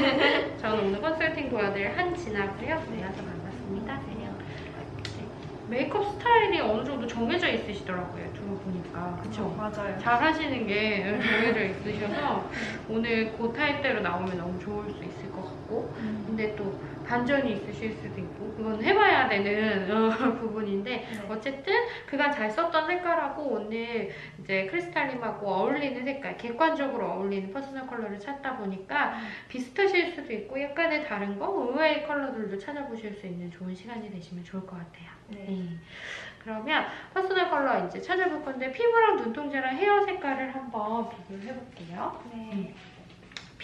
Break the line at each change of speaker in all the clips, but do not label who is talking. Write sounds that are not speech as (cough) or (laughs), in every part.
네네. (laughs)
저는 오늘 컨설팅 도와드릴 한진아고요. 만나서 반갑습니다. 네. 메이크업 스타일이 어느 정도 정해져 있으시더라고요. 두 분 보니까. 그쵸?
맞아요.
잘 하시는 게 정해져 있으셔서 오늘 그 타입대로 나오면 너무 좋을 수 있을 것 같고
음.
근데 또 반전이 있으실 수도 있고 그건 해봐야 되는 어, (laughs) 부분인데
네.
어쨌든 그간 잘 썼던 색깔하고 오늘 이제 크리스탈 님하고 어울리는 색깔 객관적으로 어울리는 personal color를 찾다 보니까 비슷하실 수도 있고 약간의 다른 거 의외의 컬러들도 찾아보실 수 있는 좋은 시간이 되시면 좋을 것 같아요.
네.
네. 그러면 퍼스널 컬러 이제 찾아볼 건데 피부랑 눈동자랑 헤어 색깔을 한번 비교를 해볼게요.
네.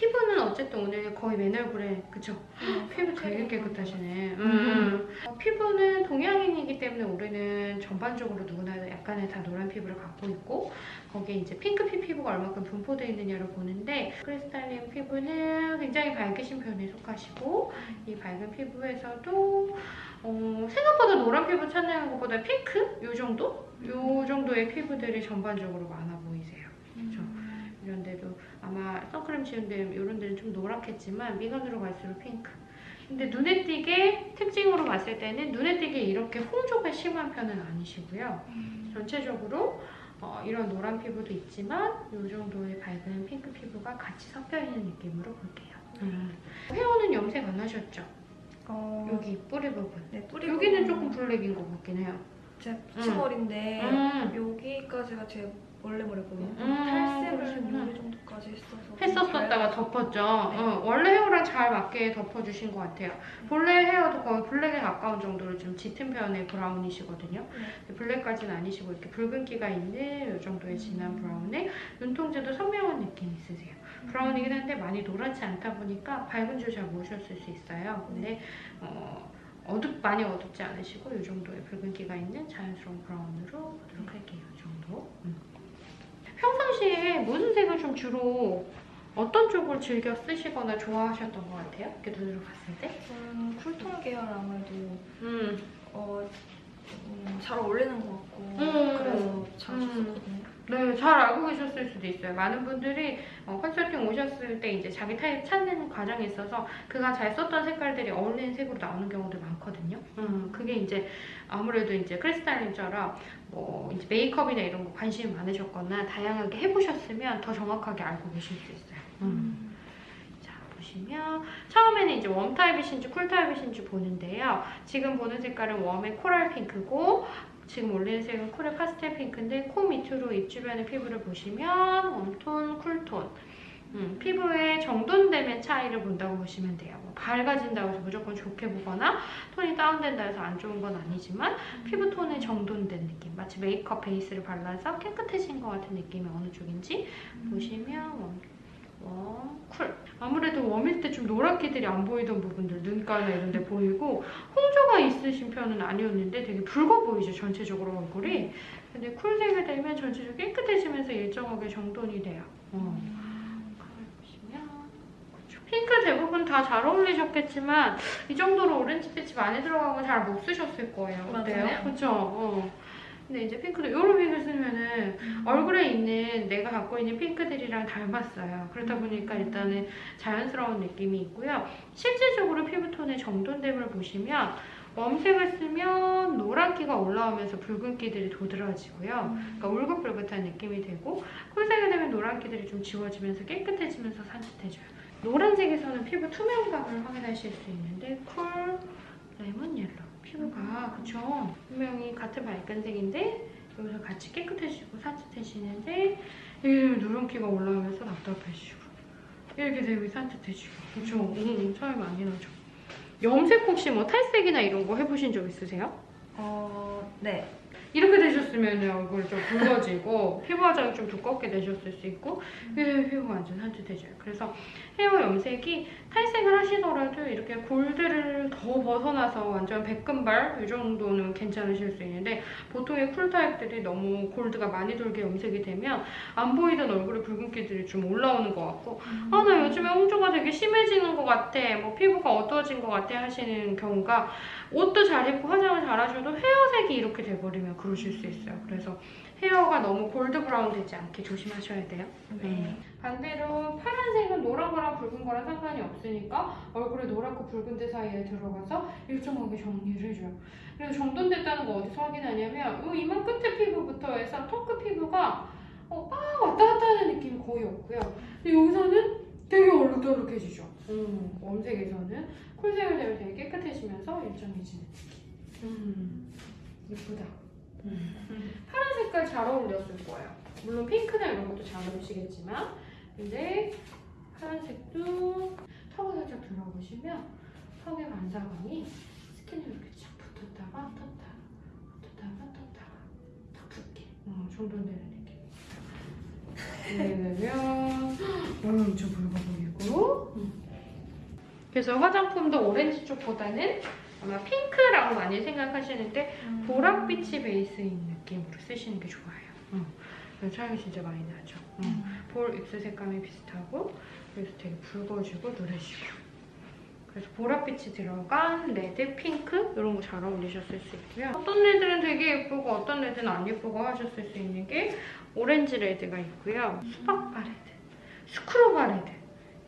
피부는 어쨌든 오늘 거의 맨 얼굴에 그쵸?
음,
피부 되게 깨끗하시네. 음. 어, 피부는 동양인이기 때문에 우리는 전반적으로 누구나 약간의 다 노란 피부를 갖고 있고 거기에 이제 핑크빛 피부가 얼마큼 분포되어 있느냐를 보는데 크리스탈린 피부는 굉장히 밝으신 편에 속하시고 이 밝은 피부에서도 어, 생각보다 노란 피부 찾는 것보다 핑크? 요 정도? 요 정도의 피부들이 전반적으로 많아 보이세요. 그렇죠. 이런 데도 아마 선크림 지운 데 이런 데는 좀 노랗겠지만 미간으로 갈수록 핑크. 근데 눈에 띄게 특징으로 봤을 때는 눈에 띄게 이렇게 홍조가 심한 편은 아니시고요. 전체적으로 어, 이런 노란 피부도 있지만 이 정도의 밝은 핑크 피부가 같이 섞여 있는 느낌으로 볼게요. 음. 헤어는 염색 안 하셨죠?
어,
여기 뿌리 부분.
네, 뿌리
여기는
부분은
조금 블랙인 것 같긴 해요.
제 붙임머리인데
음.
여기까지가 제 원래 머리거든요.
음,
탈색을
그러시구나.
여기 정도까지 했어서
했었었다가
잘-
덮었죠.
네.
어, 원래 헤어랑 잘 맞게 덮어주신 것 같아요. 본래 헤어도 거의 블랙에 가까운 정도로 좀 짙은 편의 브라운이시거든요.
네.
블랙까지는 아니시고 이렇게 붉은기가 있는 이 정도의 진한
음.
브라운에 눈동자도 선명한 느낌 있으세요. 브라운이긴 한데 많이 노랗지 않다 보니까 밝은 줄 잘 모르셨을 수 있어요. 근데 어, 어둡 많이 어둡지 않으시고 이 정도의 붉은기가 있는 자연스러운 브라운으로 보도록 할게요. 이 정도. 음. 평상시에 무슨 색을 좀 주로 어떤 쪽을 즐겨 쓰시거나 좋아하셨던 것 같아요? 이렇게 눈으로 봤을 때?
저는 쿨톤 계열 아무래도
음.
어, 음, 잘 어울리는 것 같고
음.
그래서 자주
음.
썼거든요.
네, 잘 알고 계셨을 수도 있어요. 많은 분들이 어, 컨설팅 오셨을 때 이제 자기 타입 찾는 과정에 있어서 그가 잘 썼던 색깔들이 어울리는 색으로 나오는 경우도 많거든요. 음, 그게 이제 아무래도 이제 크리스탈린처럼 뭐 이제 메이크업이나 이런 거 관심이 많으셨거나 다양하게 해보셨으면 더 정확하게 알고 계실 수 있어요. 음. 자, 보시면 처음에는 이제 웜 타입이신지 쿨 타입이신지 보는데요. 지금 보는 색깔은 웜의 코랄 핑크고 지금 올리는 색은 쿨의 파스텔 핑크인데 코 밑으로 입 주변의 피부를 보시면 웜톤, 쿨톤 음, 피부의 정돈됨의 차이를 본다고 보시면 돼요. 뭐 밝아진다고 해서 무조건 좋게 보거나 톤이 다운된다 해서 안 좋은 건 아니지만 피부 톤의 정돈된 느낌 마치 메이크업 베이스를 발라서 깨끗해진 것 같은 느낌이 어느 쪽인지 보시면 웜, 웜, 쿨. 아무래도 웜일 때 좀 노랗기들이 안 보이던 부분들, 눈가나 이런 데 보이고 홍조가 있으신 편은 아니었는데 되게 붉어 보이죠, 전체적으로 얼굴이. 근데 쿨색이 되면 전체적으로 깨끗해지면서 일정하게 정돈이 돼요. 어. 핑크 대부분 다 잘 어울리셨겠지만 이 정도로 오렌지 빛이 많이 들어가고 잘 못 쓰셨을 거예요. 어때요? 그렇죠? 어. 근데 이제 핑크도 이런 핑크 쓰면은 얼굴에 있는 내가 갖고 있는 핑크들이랑 닮았어요. 그러다 보니까 일단은 자연스러운 느낌이 있고요. 실질적으로 피부톤의 정돈됨을 보시면 웜색을 쓰면 노란기가 올라오면서 붉은기들이 도드라지고요. 그러니까 울긋불긋한 느낌이 되고 쿨색이 되면 노란기들이 좀 지워지면서 깨끗해지면서 산뜻해져요. 노란색에서는 피부 투명감을 확인하실 수 있는데 쿨, 레몬 옐로 피부가 그쵸? 분명히 같은 밝은 색인데 여기서 같이 깨끗해지고 산뜻해지는데 이 누런기가 올라오면서 답답해지고 이렇게 되면 산뜻해지고 그쵸? 음, 차이 많이 나죠. 염색 혹시 뭐 탈색이나 이런 거 해보신 적 있으세요?
어, 네.
이렇게 되셨으면 얼굴이 좀 붉어지고 피부 화장이 좀 두껍게 되셨을 수 있고 예, 피부가 완전 산뜻해져요. 그래서 헤어 염색이 탈색을 하시더라도 이렇게 골드를 더 벗어나서 완전 백금발 이 정도는 괜찮으실 수 있는데 보통의 쿨 타입들이 너무 골드가 많이 돌게 염색이 되면 안 보이던 얼굴에 붉은기들이 좀 올라오는 것 같고 아나 요즘에 홍조가 되게 심해지는 것 같아 뭐 피부가 어두워진 것 같아 하시는 경우가 옷도 잘 입고 화장을 잘 하셔도 헤어색이 이렇게 돼버리면 그러실 수 있어요. 그래서 헤어가 너무 골드 브라운 되지 않게 조심하셔야 돼요.
네.
반대로 파란색은 노란 거랑 붉은 거랑 상관이 없으니까 얼굴에 노랗고 붉은 데 사이에 들어가서 일정하게 정리를 해줘요. 그래서 정돈됐다는 거 어디서 확인하냐면 요 이만 끝에 피부부터 해서 턱끝 피부가 어, 막 왔다 갔다 하는 느낌이 거의 없고요. 근데 여기서는 되게 얼룩덜룩해지죠. 음, 웜색에서는 쿨색을 되면 되게 깨끗해지면서 일정해지는 느낌. 음, 예쁘다. 음. 파란 색깔 잘 어울렸을 거예요. 물론 핑크나 이런 것도 잘 어울리시겠지만 근데 파란색도 턱을 살짝 들어보시면 턱의 반사광이 스킨에 이렇게 쫙 붙었다가 떴다가 붙었다가 떴다가 탁 붙게 어, 정돈되는 느낌. 왜냐면 엄청 붉어 보이고 음. 그래서 화장품도 오렌지 쪽보다는 아마 핑크라고 많이 생각하시는데
음.
보랏빛이 베이스인 느낌으로 쓰시는 게 좋아요. 어. 그래서 차이가 진짜 많이 나죠. 어.
음.
볼 입술 색감이 비슷하고 그래서 되게 붉어지고 노래지고 그래서 보랏빛이 들어간 레드, 핑크 이런 거 잘 어울리셨을 수 있고요. 어떤 레드는 되게 예쁘고 어떤 레드는 안 예쁘고 하셨을 수 있는 게 오렌지 레드가 있고요. 수박 바 레드, 스크루바 레드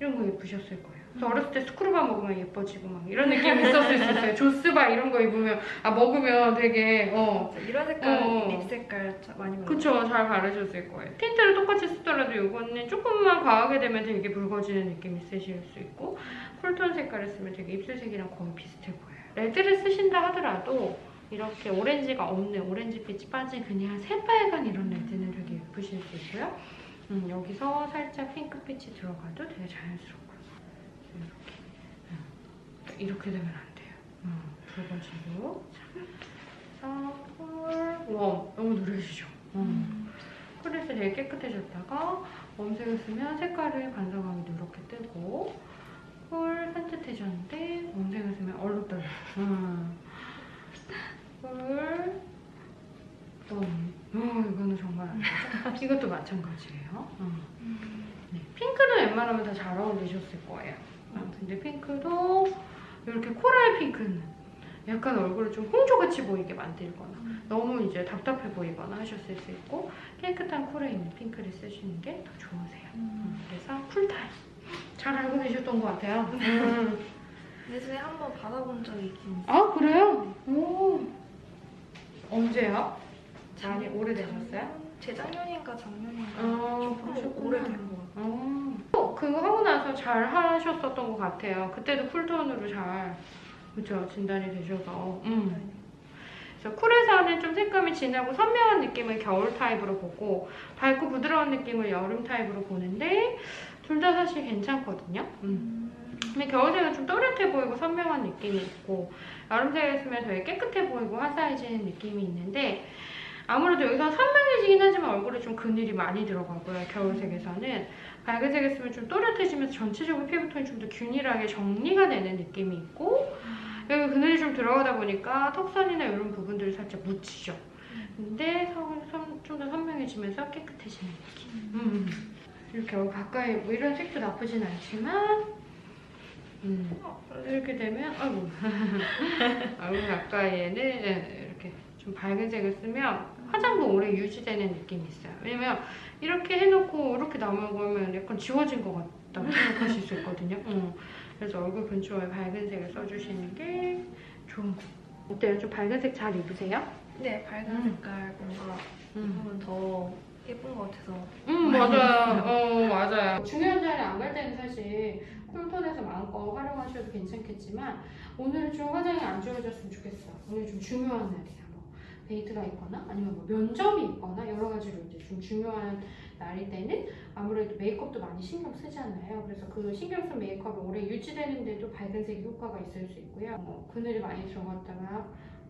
이런 거 예쁘셨을 거예요. 그래서 어렸을 때 스크루바 먹으면 예뻐지고 막 이런 느낌이 있었을 수 있어요. 조스바 이런 거 입으면 아 먹으면 되게 어.
이런 색깔,
어.
립 색깔 자- 많이 먹어요.
그쵸 잘 바르셨을 거예요 틴트를 똑같이 쓰더라도 이거는 조금만 과하게 되면 되게 붉어지는 느낌 있으실 수 있고 쿨톤 색깔을 쓰면 되게 입술색이랑 거의 비슷해 보여요 레드를 쓰신다 하더라도 이렇게 오렌지가 없는 오렌지빛이 빠진 그냥 새빨간 이런 레드는 되게 예쁘실 수 있고요 음, 여기서 살짝 핑크빛이 들어가도 되게 자연스럽고요 이렇게 음, 이렇게 되면 안 돼요 음, 붉어지고 그래서 쿨, 웜 너무 누르시죠 음.
음.
쿨에서 되게 깨끗해졌다가 웜색을 쓰면 색깔을 반사광이 누렇게 뜨고 쿨 산뜻해졌는데 웜색을 쓰면 얼룩덜룩 음. 쿨 웜. 어, 이거는 정말 안 (laughs) 되죠? 이것도 마찬가지예요 음.
음.
네, 핑크는 웬만하면 다 잘 어울리셨을 거예요 아, 근데 핑크도 이렇게 코랄 핑크는 약간 얼굴을 좀 홍조같이 보이게 만들거나 너무 이제 답답해 보이거나 하셨을 수 있고 깨끗한 쿨에 있는 핑크를 쓰시는 게 더 좋으세요. 음, 그래서 쿨타입 잘 알고 계셨던 것 같아요. 음.
예전에 한 번 받아본 적이 있긴 있어요.
아 그래요? 오 언제요? 많이 오래되셨어요?
재작년인가 작년인가
아,
좀
그러셨구나.
오래된 것 같아요.
어, 그거 하고 나서 잘 하셨었던 것 같아요. 그때도 쿨톤으로 잘 그죠 진단이 되셔서. 음. 그래서 쿨에서는 좀 색감이 진하고 선명한 느낌을 겨울 타입으로 보고 밝고 부드러운 느낌을 여름 타입으로 보는데 둘 다 사실 괜찮거든요. 음.
음.
근데 겨울색은 좀 또렷해 보이고 선명한 느낌이 있고 여름색을 쓰면 되게 깨끗해 보이고 화사해지는 느낌이 있는데 아무래도 여기서 선명해지긴 하지만 얼굴에 좀 그늘이 많이 들어가고요. 겨울색에서는 밝은 색을 쓰면 좀 또렷해지면서 전체적으로 피부톤이 좀 더 균일하게 정리가 되는 느낌이 있고 여기 그늘이 좀 들어가다 보니까 턱선이나 이런 부분들이 살짝 묻히죠. 근데 좀 더 선명해지면서 깨끗해지는 느낌. 음. 이렇게 얼굴 가까이 뭐 이런 색도 나쁘진 않지만 음. 이렇게 되면 아이고 (laughs) 얼굴 가까이에는 예, 이렇게 좀 밝은 색을 쓰면 화장도 오래 유지되는 느낌이 있어요. 왜냐면 이렇게 해놓고 이렇게 남아보면 약간 지워진 것 같다고 생각하실 수 있거든요. 음. 그래서 얼굴 근처에 밝은 색을 써주시는 게 좋은 거. 어때요? 좀 밝은 색 잘 입으세요?
네, 밝은
음.
색깔 뭔가 입으면 더 예쁜 것 같아서
음 맞아요. 어 맞아요. 중요한 자리 안 갈 때는 사실 쿨톤에서 마음껏 활용하셔도 괜찮겠지만 오늘은 좀 화장이 안 지워졌으면 좋겠어. 오늘 좀 중요한 날이야. 뭐 데이트가 있거나 아니면 뭐 면접이 있거나 여러 가지로 이제 좀 중요한 날일 때는 아무래도 메이크업도 많이 신경 쓰잖아요. 그래서 그 신경 쓴 메이크업이 오래 유지되는데도 밝은색이 효과가 있을 수 있고요. 뭐 그늘이 많이 들어갔다가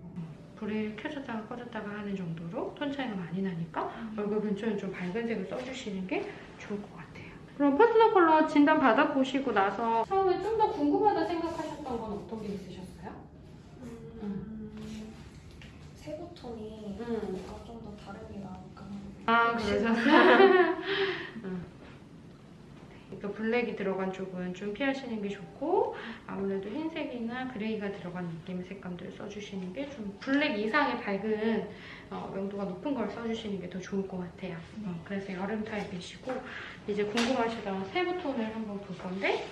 어, 불을 켜졌다가 꺼졌다가 하는 정도로 톤 차이가 많이 나니까 얼굴 근처에 좀 밝은 색을 써주시는 게 좋을 것 같아요. 그럼 퍼스널 컬러 진단 받아보시고 나서 처음에 좀 더 궁금하다 생각하셨던 건 어떤 게 있으셨어요?
음. 세부톤이
음.
뭔가 좀더 다른 게 나을까
아, 그러셨어요? 음. 그러니까 블랙이 들어간 쪽은 좀 피하시는 게 좋고 아무래도 흰색이나 그레이가 들어간 느낌의 색감들 써주시는 게 좀 블랙 이상의 밝은 어, 명도가 높은 걸 써주시는 게 더 좋을 것 같아요. 어, 그래서 여름 타입이시고 이제 궁금하시던 세부 톤을 한번 볼 건데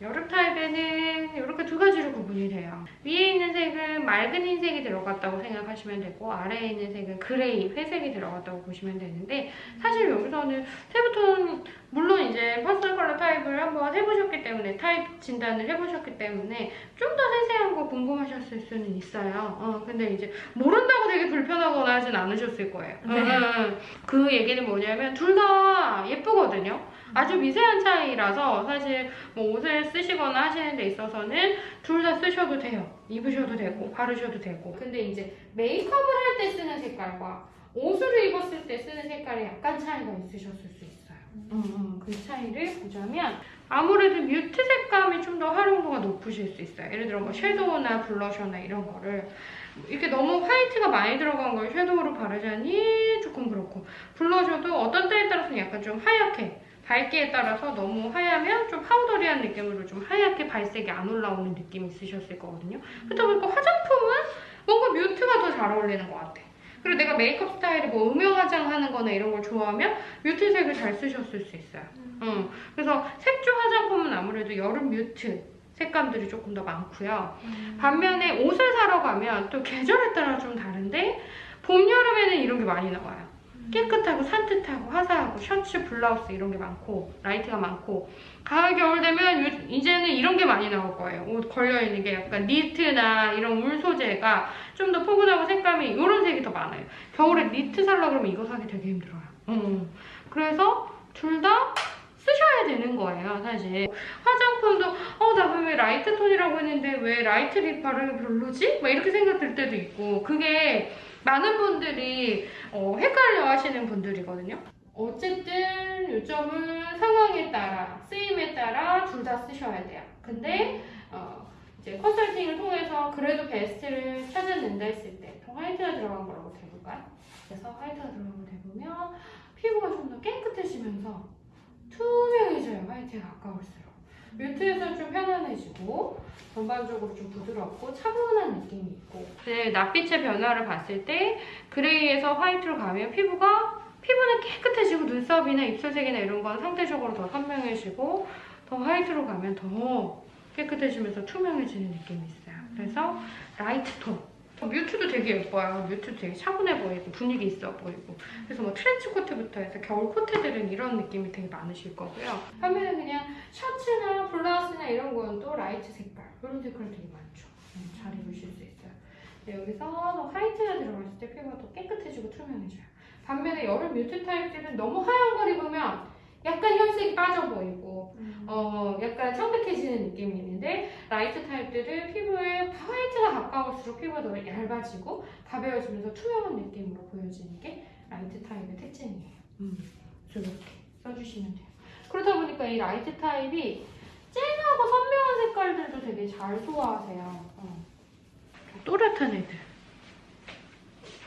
여름 타입에는 이렇게 두 가지로 구분이 돼요. 위에 있는 색은 맑은 흰색이 들어갔다고 생각하시면 되고 아래에 있는 색은 gray, 회색이 들어갔다고 보시면 되는데 사실 여기서는 세부톤 물론 이제 personal color 타입을 한번 해보셨기 때문에 타입 진단을 해보셨기 때문에 좀 더 세세한 거 궁금하셨을 수는 있어요. 어, 근데 이제 모른다고 되게 불편하거나 하진 않으셨을 거예요.
네.
음, 음. 그 얘기는 뭐냐면 둘 다 예쁘거든요. 아주 미세한 차이라서 사실 뭐 옷을 쓰시거나 하시는 데 있어서는 둘 다 쓰셔도 돼요. 입으셔도 되고 바르셔도 되고. 근데 이제 메이크업을 할 때 쓰는 색깔과 옷을 입었을 때 쓰는 색깔에 약간 차이가 있으셨을 수 있어요. 음, 음, 그 차이를 보자면 아무래도 뮤트 색감이 좀 더 활용도가 높으실 수 있어요. 예를 들어 뭐 섀도우나 블러셔나 이런 거를 이렇게 너무 화이트가 많이 들어간 걸 섀도우로 바르자니 조금 그렇고 블러셔도 어떤 때에 따라서는 약간 좀 하얗게 밝기에 따라서 너무 하얗면 좀 파우더리한 느낌으로 좀 하얗게 발색이 안 올라오는 느낌이 있으셨을 거거든요. 그렇다 보니까 화장품은 뭔가 뮤트가 더 잘 어울리는 것 같아. 그리고 내가 메이크업 스타일이 뭐 음영 화장하는 거나 이런 걸 좋아하면 뮤트색을 잘 쓰셨을 수 있어요. 음. 그래서 색조 화장품은 아무래도 여름 뮤트 색감들이 조금 더 많고요. 반면에 옷을 사러 가면 또 계절에 따라 좀 다른데 봄, 여름에는 이런 게 많이 나와요. 깨끗하고 산뜻하고 화사하고 셔츠, 블라우스 이런 게 많고 light가 많고 가을, 겨울 되면 요- 이제는 이런 게 많이 나올 거예요. 옷 걸려있는 게 약간 니트나 이런 울 소재가 좀 더 포근하고 색감이 이런 색이 더 많아요. 겨울에 니트 살라 그러면 이거 사기 되게 힘들어요. 음. 그래서 둘 다 쓰셔야 되는 거예요, 사실. 화장품도 어, 나 왜 light 톤이라고 했는데 왜 light lip 바르기 별로지? 막 이렇게 생각 들 때도 있고 그게 많은 분들이 어, 헷갈려 하시는 분들이거든요. 어쨌든 요점은 상황에 따라, 쓰임에 따라 둘 다 쓰셔야 돼요. 근데 어, 이제 컨설팅을 통해서 그래도 베스트를 찾아낸다 했을 때더 화이트가 들어간 거라고 대볼까요? 그래서 화이트가 들어간 걸 대보면 피부가 좀 더 깨끗해지면서 투명해져요, 화이트에 가까울수록. 뮤트에서 좀 편안해지고 전반적으로 좀 부드럽고 차분한 느낌이 있고 네, 낯빛의 변화를 봤을 때 gray에서 white로 가면 피부가 피부는 깨끗해지고 눈썹이나 입술색이나 이런 건 상대적으로 더 선명해지고 더 white로 가면 더 깨끗해지면서 투명해지는 느낌이 있어요. 그래서 light 톤. Mute도 되게 예뻐요. mute도 되게 차분해 보이고 분위기 있어 보이고. 그래서 뭐 트렌치 코트부터 해서 겨울 코트들은 이런 느낌이 되게 많으실 거고요. 반면에 그냥 셔츠나 블라우스나 이런 건 또 light 색깔 이런 색깔 되게 많죠. 음, 잘 입으실 수 있어요. 네, 여기서 더 white가 들어갔을 때 피부가 더 깨끗해지고 투명해져요. 반면에 여름 mute 타입들은 너무 하얀 걸 입으면 약간 혈색이 빠져 보이고 어 약간 창백해지는 느낌이 있는데 light 타입들은 피부에 white가 가까울수록 피부가 더 얇아지고 가벼워지면서 투명한 느낌으로 보여지는 게 light 타입의 특징이에요. 음, 이렇게 써주시면 돼요. 그러다 보니까 이 light 타입이 쨍하고 선명한 색깔들도 되게 잘 소화하세요. 어. 또렷한 애들.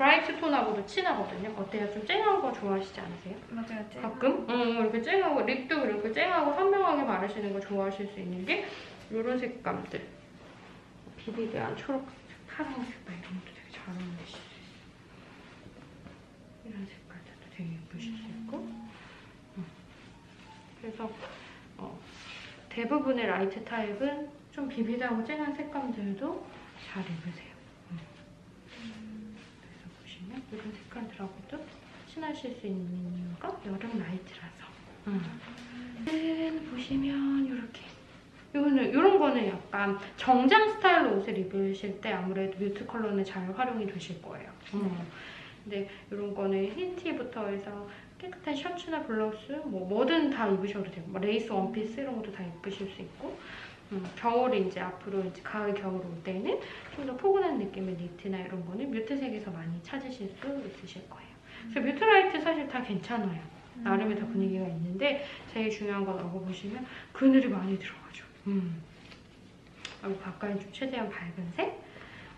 Bright 톤하고도 친하거든요. 어때요? 좀 쨍한 거 좋아하시지 않으세요?
맞아요. 쨍.
가끔? 응, 이렇게 쨍하고 lip도 그렇고 쨍하고 선명하게 바르시는 거 좋아하실 수 있는 게 이런 색감들. Vivid한 초록, 파란색 막 이런 것도 되게 잘 어울리실 수 있어요. 이런 색깔들도 되게 예쁘실 수 있고. 응. 그래서 어, 대부분의 light 타입은 좀 vivid하고 쨍한 색감들도 잘 입으세요. 보시면 이런 색깔들하고도 친하실 수 있는 이유가 여름 light라서. 음. 보시면 이렇게. 이거는 이런 거는 약간 정장 스타일로 옷을 입으실 때 아무래도 mute 컬러는 잘 활용이 되실 거예요. 음. 근데 이런 거는 흰 티부터 해서 깨끗한 셔츠나 블라우스 뭐 뭐든 다 입으셔도 되고 뭐 레이스 원피스 이런 것도 다 입으실 수 있고 음, 겨울에 이제 앞으로 이제 가을 겨울 올 때는 좀 더 포근한 느낌의 니트나 이런 거는 mute색에서 많이 찾으실 수 있으실 거예요. 그래서 mute light 사실 다 괜찮아요. 나름의 다 분위기가 있는데 제일 중요한 건 알고 보시면 그늘이 많이 들어가죠. 음. 그리고 가까이 좀 최대한 밝은 색,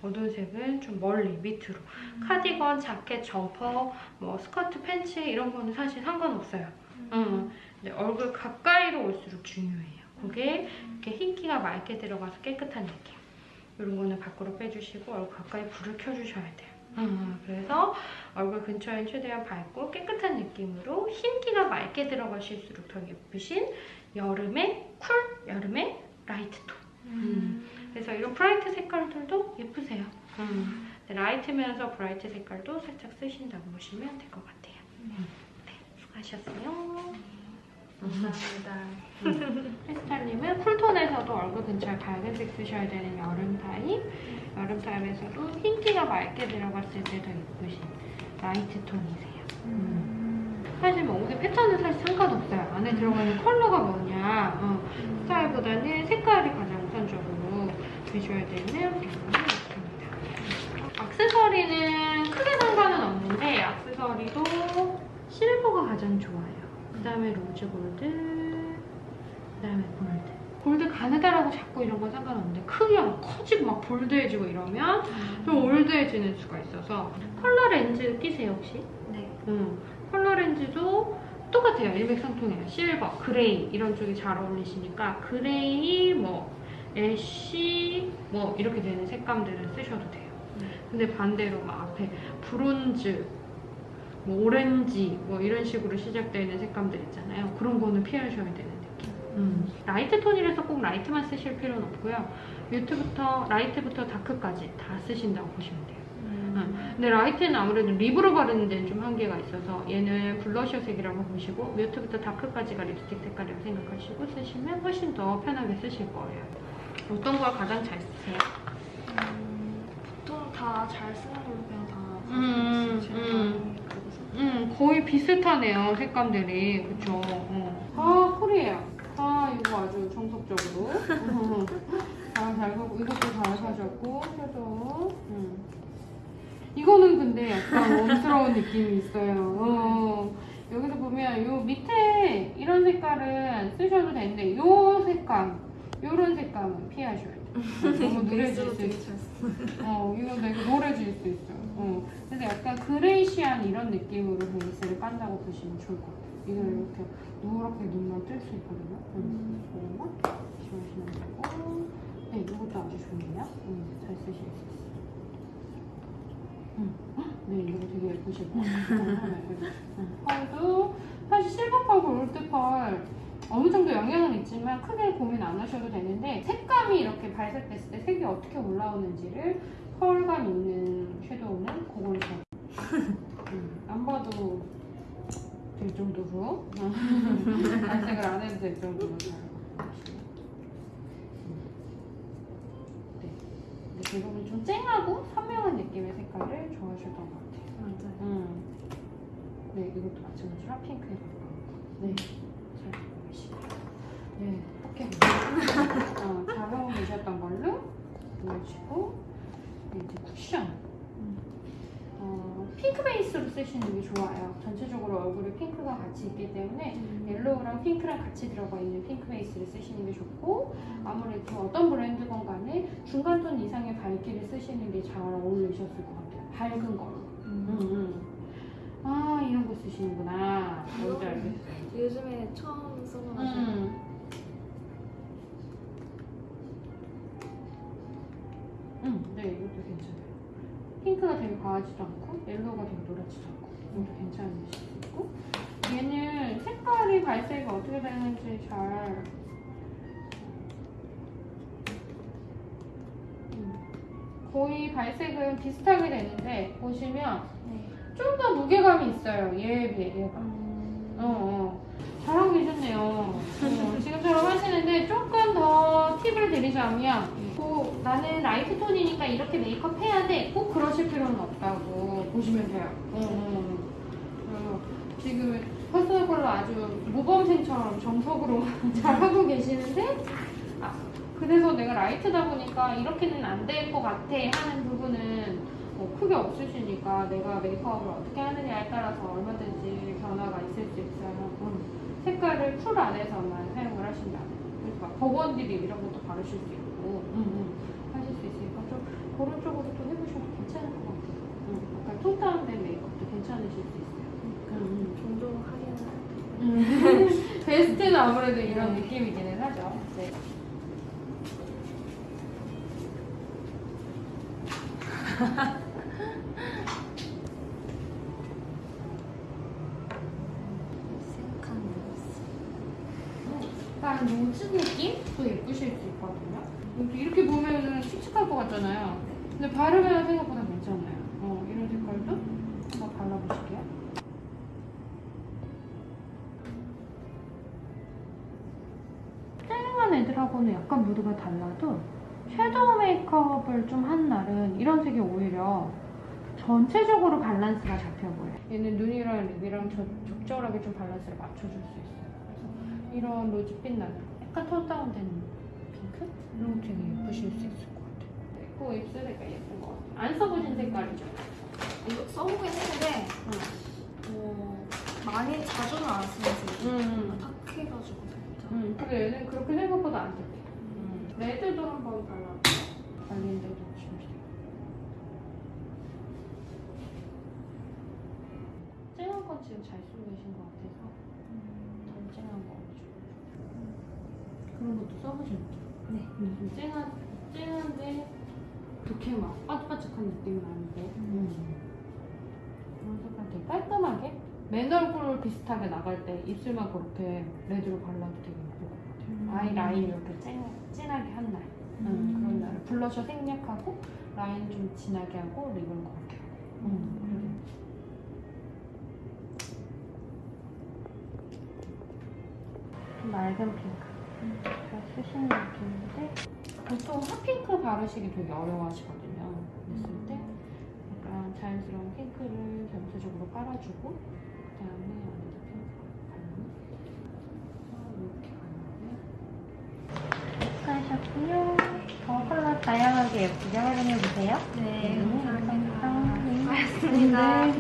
어두운 색은 좀 멀리 밑으로. 카디건, 자켓, 점퍼, 뭐 스커트, 팬츠 이런 거는 사실 상관없어요. 음. 근데 얼굴 가까이 가까이로 올수록 중요해요. 그게 이렇게 흰기가 맑게 들어가서 깨끗한 느낌. 이런 거는 밖으로 빼주시고 얼굴 가까이 불을 켜주셔야 돼요. 음, 그래서 얼굴 근처엔 최대한 밝고 깨끗한 느낌으로 흰기가 맑게 들어가실수록 더 예쁘신 여름의 cool, 여름의 light 톤. 음. 그래서 이런 bright 색깔들도 예쁘세요. 음. 네, light면서 bright 색깔도 살짝 쓰신다고 보시면 될 것 같아요. 네, 수고하셨어요.
감사합니다.
헬스타일님은 cool톤에서도 얼굴 근처에 밝은색 쓰셔야 되는 여름 타입, 여름 타입에서도 흰기가 맑게 들어갔을 때 더 예쁘신 light 톤이세요. 사실 뭐 옷의 패턴은 사실 상관없어요. 안에 들어가는 컬러가 뭐냐, 어, 스타일보다는 색깔이 가장 우선적으로 주셔야 되는 부분이 있습니다. 액세서리는 크게 상관은 없는데 액세서리도 silver가 가장 좋아요. 그 다음에 rose gold, 그 다음에 gold. Gold 가느다랗고 작고 이런 건 상관없는데 크기가 막 커지고 막 bold해지고 이러면 좀 old해지는 수가 있어서 컬러 렌즈 끼세요 혹시?
네.
음, 컬러 렌즈도 똑같아요. 일맥상통해요. Silver, gray 이런 쪽이 잘 어울리시니까 gray, 뭐 ash 뭐 이렇게 되는 색감들은 쓰셔도 돼요.
네.
근데 반대로 막 앞에 브론즈, 뭐 오렌지 뭐 이런 식으로 시작되는 색감들 있잖아요. 그런 거는 피하셔야 되는 느낌. 음. Light 톤이라서 꼭 light만 쓰실 필요는 없고요. Mute부터 light부터 dark까지 다 쓰신다고 보시면 돼요. 근데 light는 아무래도 lip으로 바르는 데는 좀 한계가 있어서 얘는 블러셔 색이라고 보시고 mute부터 dark까지가 립스틱 색깔이라고 생각하시고 쓰시면 훨씬 더 편하게 쓰실 거예요. 어떤 걸 가장 잘 쓰세요?
음, 보통 다 잘 쓰는 걸로 그냥 다
음,
제가
음. 음 거의 비슷하네요 색감들이 그쵸? 어. 아 cool이에요. 아 이거 아주 정석적으로. 아잘 가고 이것도 잘 사셨고 셔도. 음. 이거는 근데 약간 웜스러운 느낌이 있어요. 어. 여기서 보면 요 밑에 이런 색깔은 쓰셔도 되는데 요 색감, 요런 색감은 피하셔야 돼요. (laughs) 너무 누래질 수 있어. 어, 이거 되게 노래질 수 있어요. 어. 그래서 약간 그레이시한 이런 느낌으로 베이스를 깐다고 보시면 좋을 것 같아요. 이거 이렇게 누렇게 눈만 뜰 수 있거든요. 음. 이런 거 지우시면 되고. 네, 이것도 아주 좋네요. 음, 잘 쓰실 수 있어요. 음. 헉, 네, 이거 되게 예쁘실 것 같아요. 음, 펄도 사실 실버펄, 골드펄 어느 정도 영향은 있지만 크게 고민 안 하셔도 되는데 색감이 이렇게 발색됐을 때 색이 어떻게 올라오는지를 펄감 있는 섀도우는 그걸로 잘 음, 안 봐도 될 정도로 (laughs) 발색을 안 해도 될 정도로 잘 네. 대부분 좀 쨍하고 선명한 느낌의 색깔을 좋아하셨던 것 같아요
맞아요.
음. 네, 이것도 마찬가지로 핫핑크에 가까운 거. 네, 잘 보이시죠? 네, 포켓. 어, 잘 어울리셨던 걸로 보여주고, 네, 이제 쿠션. 어, 핑크 베이스로 쓰시는 게 좋아요. 전체적으로 얼굴에 핑크가 같이 있기 때문에 옐로우랑 핑크랑 같이 들어가 있는 핑크 베이스를 쓰시는 게 좋고 아무래도 어떤 브랜드건 간에 중간 톤 이상의 밝기를 쓰시는 게 잘 어울리셨을 것 같아요. 밝은 걸로. 음, 음. 아 이런 거 쓰시는구나. 뭔지 알겠어요.
요즘에 처음 써봐가지고
음. 음, 네 이것도 괜찮아요. 핑크가 되게 과하지도 않고 옐로우가 되게 노랗지도 않고 이것도 괜찮은 수 있고 얘는 색깔이 발색이 어떻게 되는지 잘 음, 거의 발색은 비슷하게 되는데 보시면
네.
좀더 무게감이 있어요. 얘에 비해 얘가.
음,
어, 어. 잘하고 계셨네요. 어, 지금처럼 하시는데 조금 더 팁을 드리자면 뭐, 나는 light 톤이니까 이렇게 메이크업 해야 돼. 꼭 그러실 필요는 없다고 보시면 돼요. 어, 어. 그래서 지금 퍼스널 컬러 아주 모범생처럼 정석으로 (laughs) 잘하고 계시는데 아, 그래서 내가 light다 보니까 이렇게는 안 될 것 같아 하는 부분은 뭐 크게 없으시니까 내가 메이크업을 어떻게 하느냐에 따라서 얼마든지 변화가 있을 수 있어요. 음. 색깔을 쿨 안에서만 사용을 하신다면 그래서 막 버건디 립 이런 것도 바르실 수 있고 음, 음. 하실 수 있으니까 좀 그런 쪽으로 또 해보셔도 괜찮을 것 같아요. 음. 약간 톤 다운된 메이크업도 괜찮으실 수 있어요. 음, 음.
종종 하기는.
음. 베스트 (laughs) 베스트는 아무래도 이런 느낌이기는 하죠. 네. (laughs) 약간 로즈 느낌도 예쁘실 수 있거든요. 이렇게, 이렇게 보면은 칙칙할 것 같잖아요. 근데 바르면 생각보다 괜찮아요. 어, 이런 색깔도 한번 발라보실게요. 쨍한 애들하고는 약간 무드가 달라도 섀도우 메이크업을 좀 한 날은 이런 색이 오히려 전체적으로 밸런스가 잡혀 보여요. 얘는 눈이랑 립이랑 저- 적절하게 좀 밸런스를 맞춰줄 수 있어요. 그래서 이런 로즈빛 나는 약간 톤 다운된 핑크? 이런 거 되게 예쁘실 수 같아요. 코 입술 색깔 예쁜 것 같아요. 안 써보신 색깔이죠?
이거 써보긴 했는데 어, 많이 자주는 안 쓰면서
음.
탁해가지고 살짝.
음. 근데 얘는 그렇게 생각보다 안 돼. 음. 레드도 한번 발라볼게요. 발린데도 준비돼. 쨍한 건 지금 잘 쓰고 계신 것 같아서 덜 쨍한 거 좀. 그런 것도 써보실게요.
네.
음, 좀 쨍한, 쨍한데 그렇게 막 반짝반짝한 느낌은 아닌데 음. 그런 색깔 되게 깔끔하게 맨 얼굴 비슷하게 나갈 때 입술만 그렇게 레드로 발라도 되게 예쁠 것 같아요.
음.
아이 라인 이렇게 쨍, 진하게 한 날. 음, 그런 날. 블러셔 생략하고 라인 좀 진하게 하고 립은 그렇게 하고. 음. 좀 맑은 핑크. 잘 쓰시는 느낌인데 보통 핫핑크 바르시기 되게 어려워하시거든요. 그랬을 때 약간 자연스러운 핑크를 전체적으로 깔아주고 그 다음에 안에다 핑크. 수고하셨고요. 더 컬러 다양하게 예쁘게 활용해주세요.
네,
감사합니다. 네.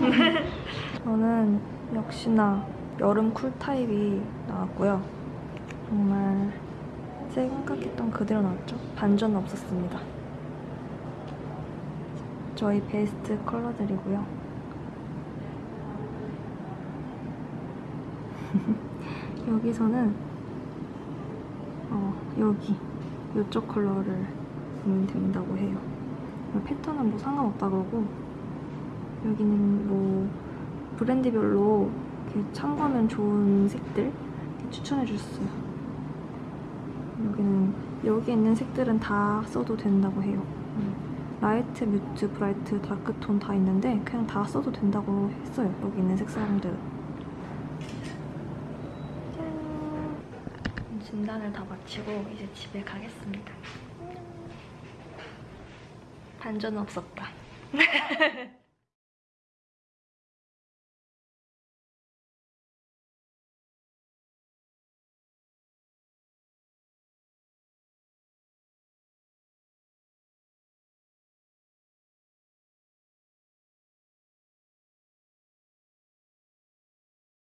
저는 역시나 여름 쿨타입이 나왔고요. 정말 생각했던 그대로 나왔죠. 반전 없었습니다. 저희 베스트 컬러들이고요. (laughs) 여기서는 어, 여기 이쪽 컬러를 보면 된다고 해요. 패턴은 뭐 상관없다 그러고 여기는 뭐 브랜드별로 이렇게 참고하면 좋은 색들 추천해 주셨어요. 여기는 여기 있는 색들은 다 써도 된다고 해요. 음. light, mute, bright, dark톤 다 있는데 그냥 다 써도 된다고 했어요. 여기 있는 색상들은. 짠! 진단을 다 마치고 이제 집에 가겠습니다. 반전 없었다. (laughs)